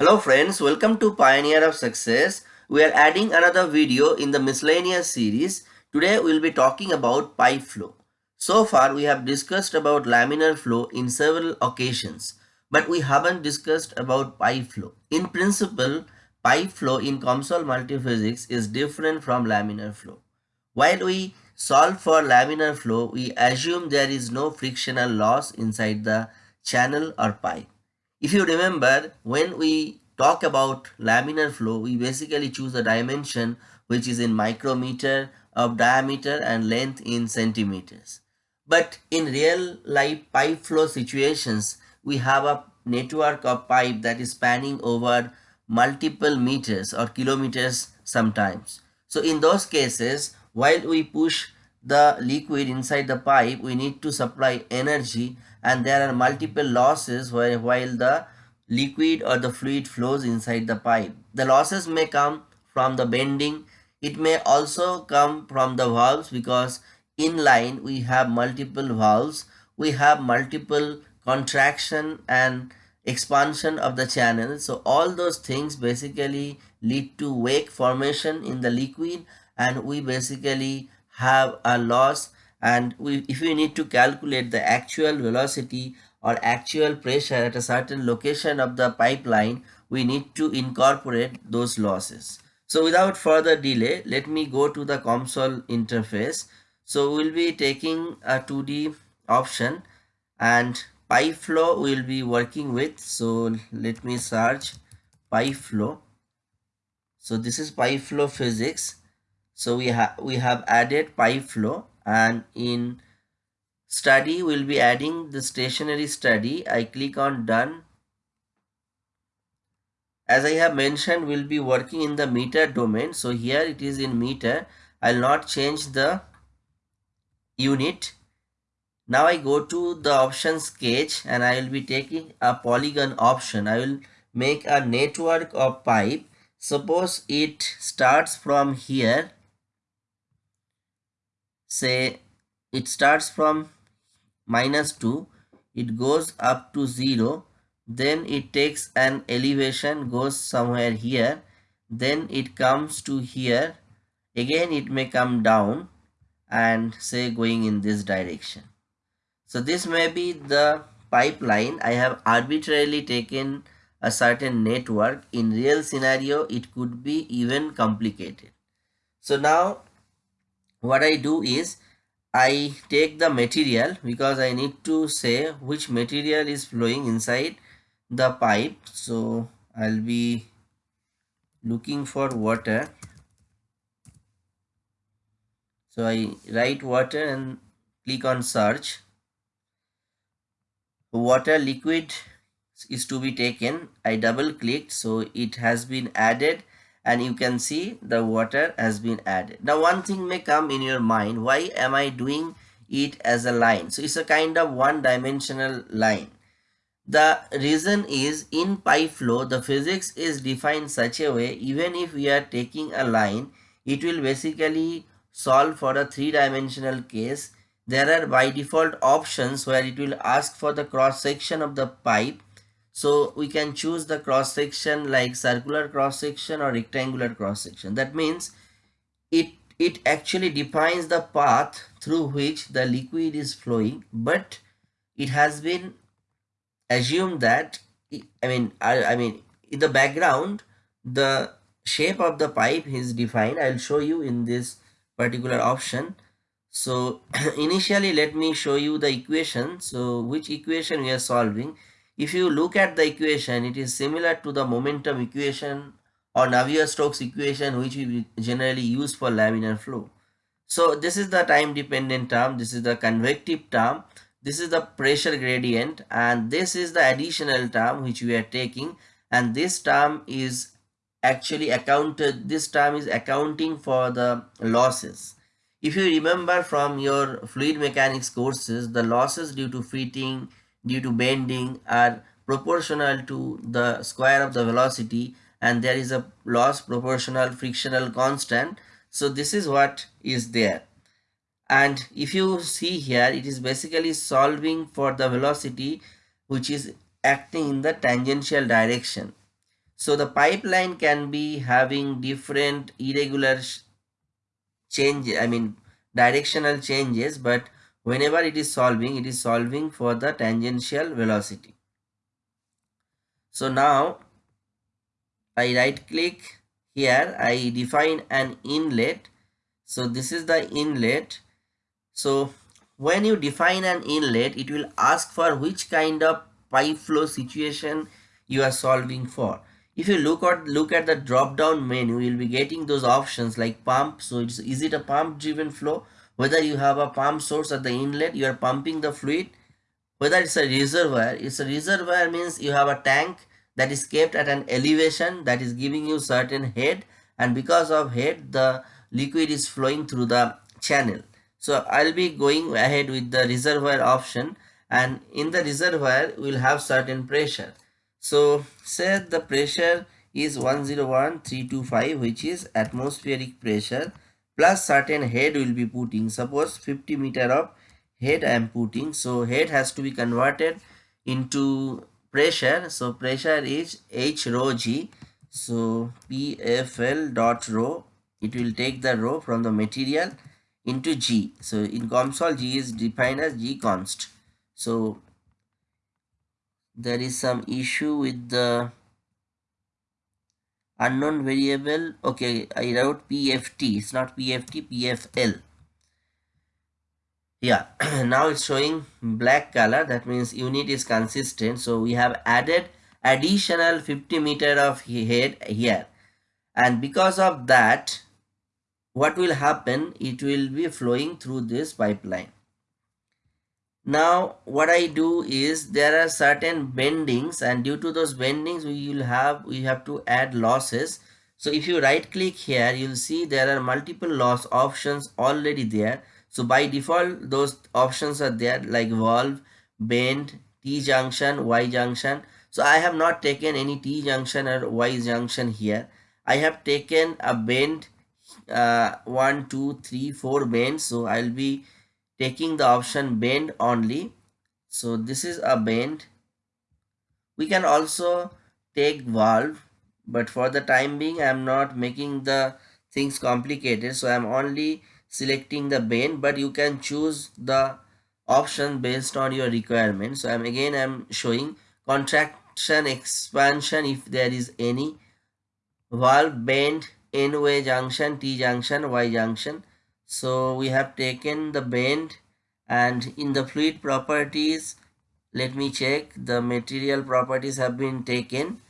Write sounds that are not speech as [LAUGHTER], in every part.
Hello friends, welcome to Pioneer of Success. We are adding another video in the miscellaneous series. Today we will be talking about pipe flow. So far we have discussed about laminar flow in several occasions, but we haven't discussed about pipe flow. In principle, pipe flow in COMSOL multiphysics is different from laminar flow. While we solve for laminar flow, we assume there is no frictional loss inside the channel or pipe. If you remember, when we talk about laminar flow, we basically choose a dimension which is in micrometer of diameter and length in centimeters. But in real life pipe flow situations, we have a network of pipe that is spanning over multiple meters or kilometers sometimes. So in those cases, while we push the liquid inside the pipe, we need to supply energy and there are multiple losses while, while the liquid or the fluid flows inside the pipe. The losses may come from the bending. It may also come from the valves because in line we have multiple valves. We have multiple contraction and expansion of the channel. So all those things basically lead to wake formation in the liquid and we basically have a loss and we, if we need to calculate the actual velocity or actual pressure at a certain location of the pipeline, we need to incorporate those losses. So without further delay, let me go to the COMSOL interface. So we'll be taking a 2D option and pipe flow we'll be working with. So let me search pipe flow. So this is pipe flow physics. So we have we have added pipe flow and in study we'll be adding the stationary study. I click on done. As I have mentioned we'll be working in the meter domain. So here it is in meter. I'll not change the unit. Now I go to the option sketch and I will be taking a polygon option. I will make a network of pipe. Suppose it starts from here say it starts from minus 2 it goes up to 0 then it takes an elevation goes somewhere here then it comes to here. Again it may come down and say going in this direction. So this may be the pipeline. I have arbitrarily taken a certain network. In real scenario it could be even complicated. So now what I do is I take the material because I need to say which material is flowing inside the pipe. So I'll be looking for water. So I write water and click on search. Water liquid is to be taken. I double clicked so it has been added and you can see the water has been added. Now one thing may come in your mind, why am I doing it as a line? So it's a kind of one dimensional line. The reason is in pipe flow, the physics is defined such a way, even if we are taking a line, it will basically solve for a three-dimensional case. There are by default options where it will ask for the cross section of the pipe so we can choose the cross section like circular cross section or rectangular cross section. That means it, it actually defines the path through which the liquid is flowing but it has been assumed that I mean I, I mean in the background the shape of the pipe is defined. I'll show you in this particular option. So [CLEARS THROAT] initially let me show you the equation. So which equation we are solving if you look at the equation, it is similar to the momentum equation or Navier-Stokes equation which we generally use for laminar flow. So this is the time dependent term, this is the convective term, this is the pressure gradient and this is the additional term which we are taking and this term is actually accounted, this term is accounting for the losses. If you remember from your fluid mechanics courses, the losses due to fitting, due to bending are proportional to the square of the velocity and there is a loss proportional frictional constant. So this is what is there. And if you see here it is basically solving for the velocity which is acting in the tangential direction. So the pipeline can be having different irregular change, I mean directional changes, but whenever it is solving, it is solving for the tangential velocity. So now I right click here, I define an inlet. So this is the inlet. So when you define an inlet, it will ask for which kind of pipe flow situation you are solving for if you look at look at the drop down menu you'll be getting those options like pump so it's is it a pump driven flow whether you have a pump source at the inlet you are pumping the fluid whether it's a reservoir it's a reservoir means you have a tank that is kept at an elevation that is giving you certain head and because of head the liquid is flowing through the channel. So i'll be going ahead with the reservoir option and in the reservoir we'll have certain pressure. So say the pressure is 101325 which is atmospheric pressure plus certain head will be putting. Suppose 50 meter of head I am putting. So head has to be converted into pressure. So pressure is H rho G. So PFL dot rho. It will take the rho from the material into G. So in COMSOL G is defined as G const. So there is some issue with the unknown variable okay i wrote pft it's not pft pfl yeah [CLEARS THROAT] now it's showing black color that means unit is consistent so we have added additional 50 meter of head here. And because of that what will happen? It will be flowing through this pipeline now what I do is there are certain bendings and due to those bendings we will have we have to add losses. So if you right click here you'll see there are multiple loss options already there. So by default those options are there like valve, bend, T-junction, Y-junction. So I have not taken any T-junction or Y-junction here. I have taken a bend uh, one, two, three, four bends. So I'll be taking the option bend only. So this is a bend. We can also take valve but for the time being i'm not making the things complicated. So i'm only selecting the bend but you can choose the option based on your requirement. So i'm again i'm showing contraction expansion if there is any. Valve bend n way junction t junction y junction so we have taken the bend and in the fluid properties let me check the material properties have been taken.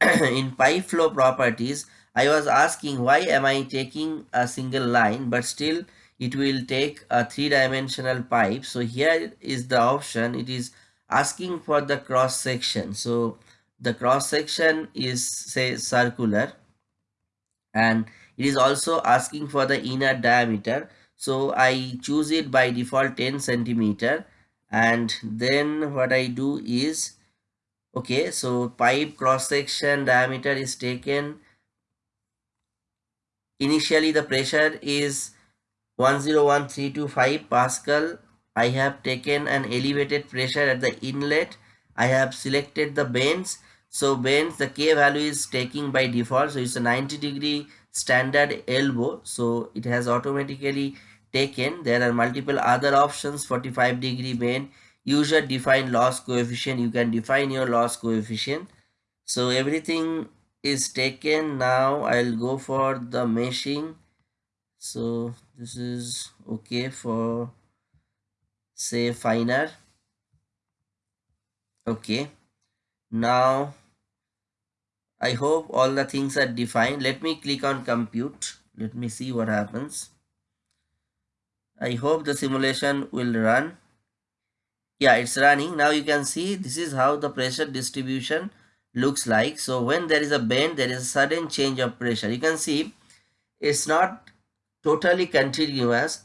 [CLEARS THROAT] In pipe flow properties i was asking why am i taking a single line but still it will take a three-dimensional pipe? So here is the option. It is asking for the cross section. So the cross section is say circular and it is also asking for the inner diameter. So i choose it by default 10 centimeter. And then what i do is okay so pipe cross section diameter is taken. Initially the pressure is 101325 pascal. I have taken an elevated pressure at the inlet. I have selected the bends so bends the k value is taking by default so it's a 90 degree standard elbow. So it has automatically taken. There are multiple other options 45 degree bend. User defined loss coefficient. You can define your loss coefficient. So everything is taken. Now i'll go for the meshing. So this is okay for say finer. Okay. Now I hope all the things are defined. Let me click on compute. Let me see what happens. I hope the simulation will run. Yeah, it's running. Now you can see this is how the pressure distribution looks like. So when there is a bend, there is a sudden change of pressure. You can see it's not totally continuous.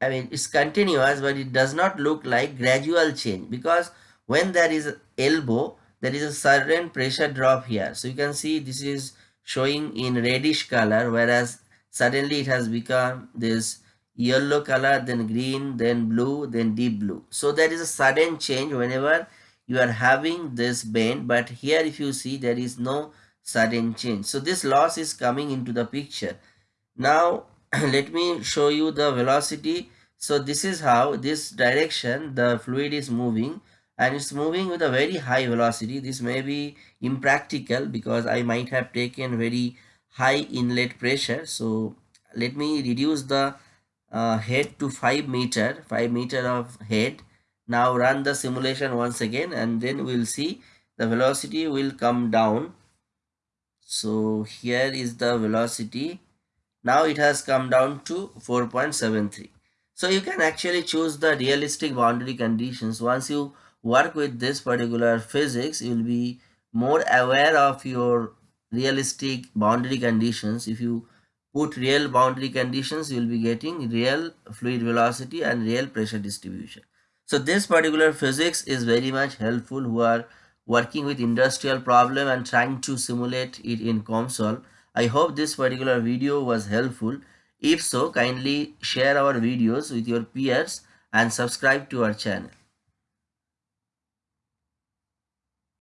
I mean, it's continuous, but it does not look like gradual change because when there is elbow, there is a sudden pressure drop here so you can see this is showing in reddish color whereas suddenly it has become this yellow color then green then blue then deep blue so there is a sudden change whenever you are having this bend but here if you see there is no sudden change. So this loss is coming into the picture. Now [CLEARS THROAT] let me show you the velocity. So this is how this direction the fluid is moving and it's moving with a very high velocity. This may be impractical because I might have taken very high inlet pressure. So let me reduce the uh, head to 5 meter, 5 meter of head. Now run the simulation once again and then we'll see the velocity will come down. So here is the velocity now it has come down to 4.73. So you can actually choose the realistic boundary conditions. Once you work with this particular physics, you will be more aware of your realistic boundary conditions. If you put real boundary conditions, you will be getting real fluid velocity and real pressure distribution. So this particular physics is very much helpful who are working with industrial problem and trying to simulate it in COMSOL. I hope this particular video was helpful. If so, kindly share our videos with your peers and subscribe to our channel.